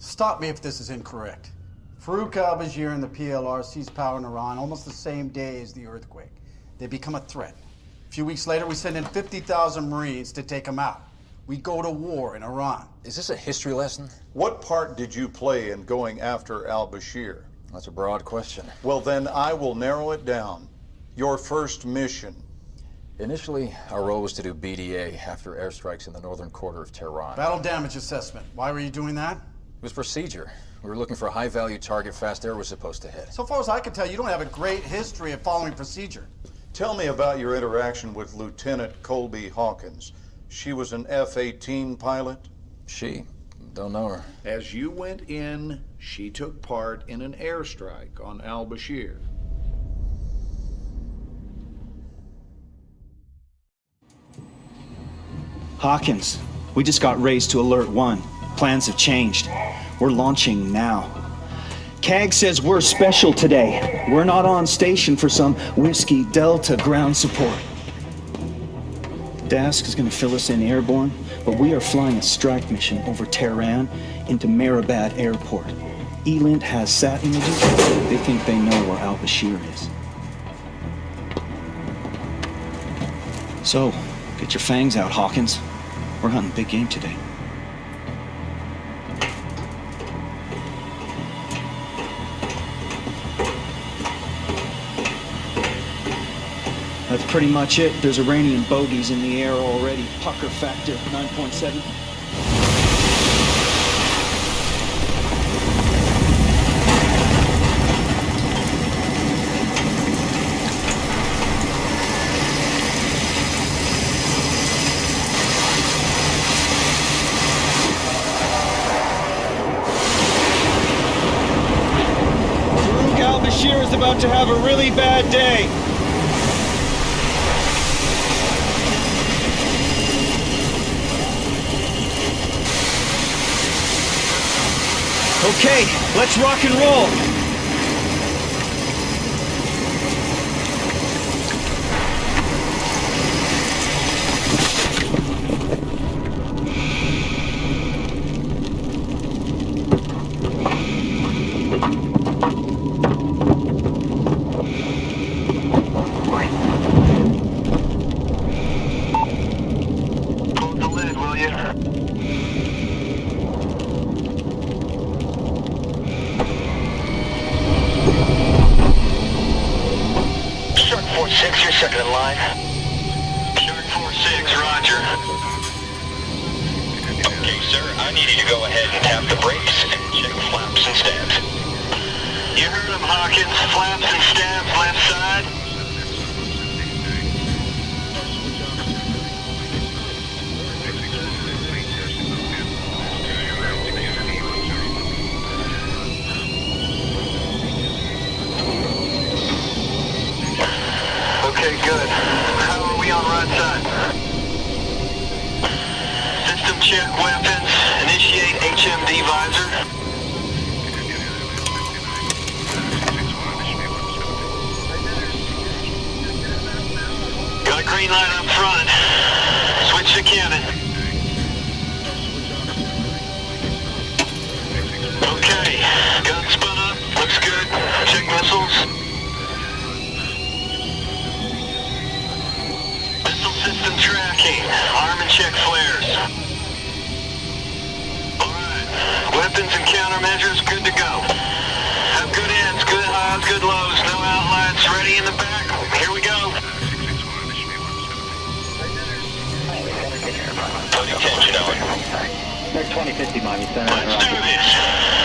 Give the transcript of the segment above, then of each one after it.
Stop me if this is incorrect. Farouk al-Bashir and the PLR seized power in Iran almost the same day as the earthquake. They become a threat. A few weeks later, we send in 50,000 Marines to take them out. We go to war in Iran. Is this a history lesson? What part did you play in going after al-Bashir? That's a broad question. Well, then I will narrow it down. Your first mission. Initially, our role was to do BDA after airstrikes in the northern quarter of Tehran. Battle damage assessment. Why were you doing that? It was procedure. We were looking for a high-value target Fast Air was supposed to hit. So far as I can tell, you don't have a great history of following procedure. Tell me about your interaction with Lieutenant Colby Hawkins. She was an F-18 pilot? She? Don't know her. As you went in, she took part in an airstrike on al-Bashir. Hawkins, we just got raised to Alert 1. Plans have changed. We're launching now. CAG says we're special today. We're not on station for some Whiskey Delta ground support. Dask is gonna fill us in airborne, but we are flying a strike mission over Tehran into Mehrabad Airport. ELINT has sat images. They think they know where al-Bashir is. So, get your fangs out, Hawkins. We're hunting big game today. Pretty much it. There's Iranian bogeys in the air already. Pucker factor 9.7. Farouk al-Bashir is about to have a really bad day. Okay, let's rock and roll. Hawkins. Front. Switch to cannon. Okay, gun spun up. Looks good. Check missiles. Missile system tracking. Arm and check flares. Alright. Weapons and countermeasures good to go. Have good ends, good highs, good lows. No outlets. Ready in the back. Here we go. Putting tension on. Next 2050 Miami. Let's do this.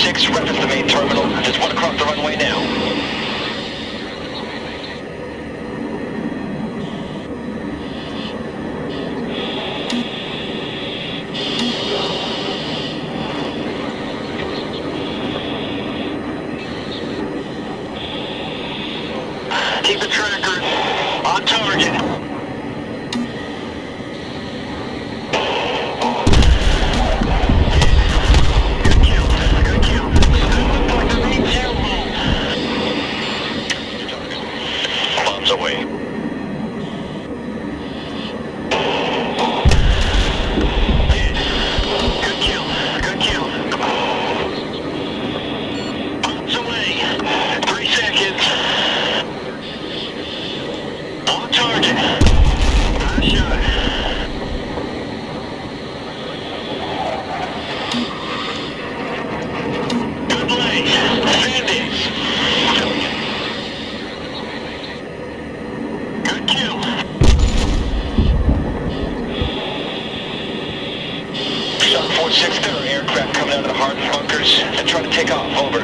6, reference the main terminal. There's one across the runway now. Clears. I try to take off. Over.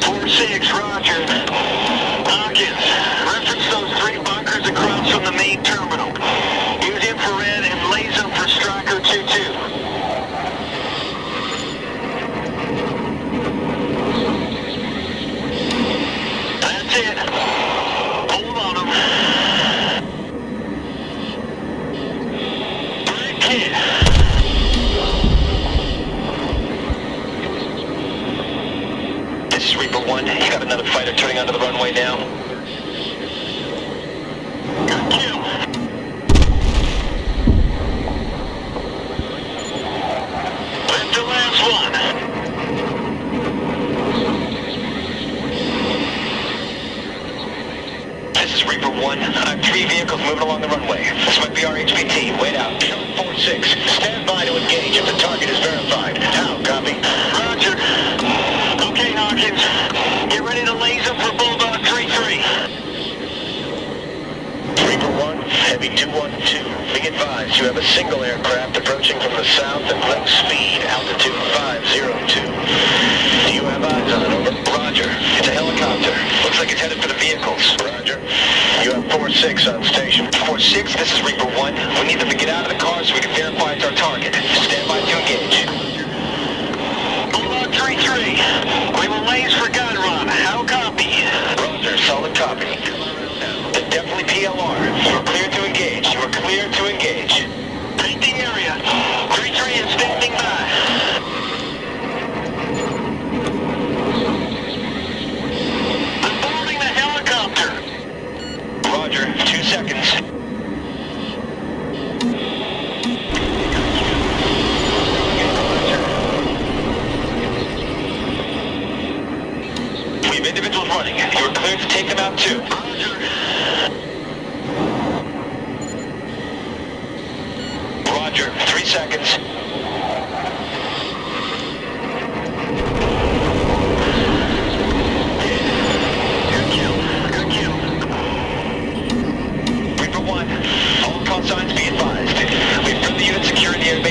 4-6, roger. Hawkins, reference those three bunkers across from the main terminal. Use infrared and laser for Striker 2-2. another fighter turning onto the runway now. 6 on station. Four six. this is Reaper 1. We need them to get out of the car so we can verify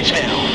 Engage now.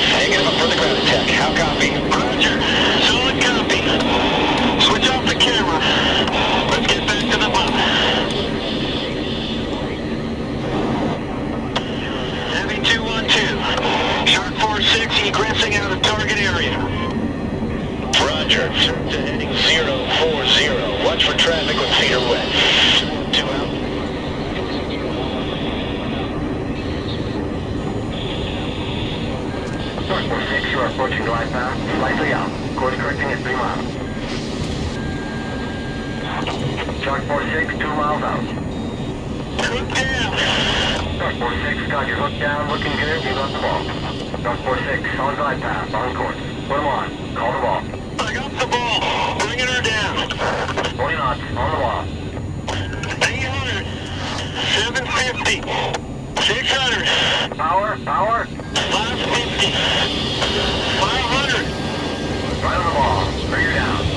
Shark 46, two miles out. Hook down. Shark 46, got your hook down, looking good, you got the ball. Shark 46, on glide path, on course. Put them on, call the ball. I got the ball, bringing her down. 20 knots, on the wall. 800, 750, 600. Power, power. 550, 500. Right on the wall, bring her down.